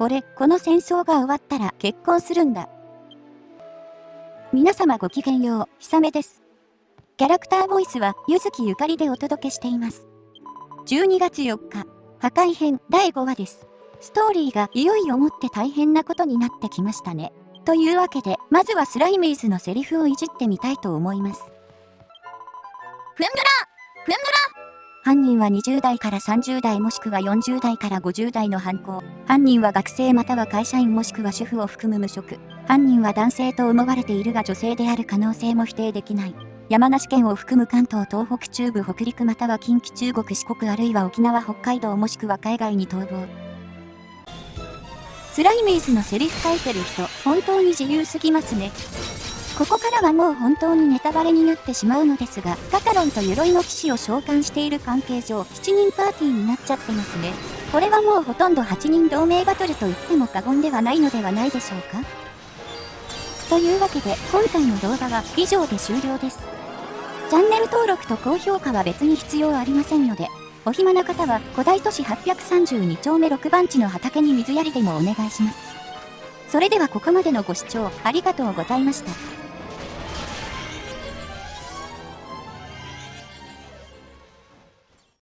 俺、この戦争が終わったら結婚するんだ。皆様ごきげんよう、ひさめです。キャラクターボイスは、ゆずきゆかりでお届けしています。12月4日、破壊編第5話です。ストーリーがいよいよもって大変なことになってきましたね。というわけで、まずはスライミーズのセリフをいじってみたいと思います。ふんぐらふんぐら犯人は20代から30代もしくは40代から50代の犯行。犯人は学生または会社員もしくは主婦を含む無職。犯人は男性と思われているが女性である可能性も否定できない。山梨県を含む関東東北中部北陸または近畿中国四国あるいは沖縄北海道もしくは海外に逃亡。スライミーズのセリフ書いてる人、本当に自由すぎますね。ここからはもう本当にネタバレになってしまうのですが、カタロンと鎧の騎士を召喚している関係上、7人パーティーになっちゃってますね。これはもうほとんど8人同盟バトルと言っても過言ではないのではないでしょうかというわけで、今回の動画は以上で終了です。チャンネル登録と高評価は別に必要ありませんので、お暇な方は古代都市832丁目6番地の畑に水やりでもお願いします。それではここまでのご視聴ありがとうございました。